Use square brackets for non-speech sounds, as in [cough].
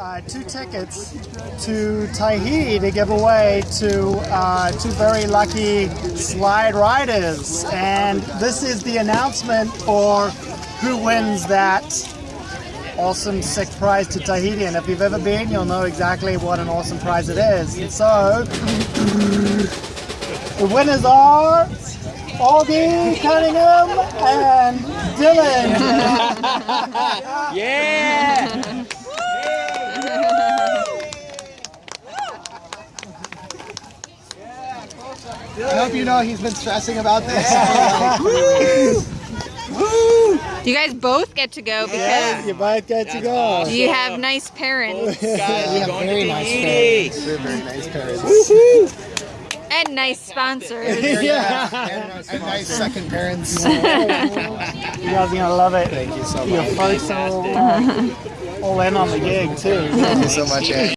uh, two tickets to Tahiti to give away to uh, two very lucky slide riders. And this is the announcement for who wins that awesome sick prize to Tahiti. And if you've ever been, you'll know exactly what an awesome prize it is. And so, the winners are Augie Cunningham and Dylan. [laughs] Yeah! I hope you know he's been stressing about this. [laughs] You guys both get to go because Yeah, you both get to go. you have nice parents we have going very to nice Tahiti. parents. We're very nice parents. [laughs] and nice sponsors. yeah. And, and nice second parents. [laughs] You guys are gonna love it. Thank you so Your much. folks are all, all in on the gig too. Thank you so much, Ed.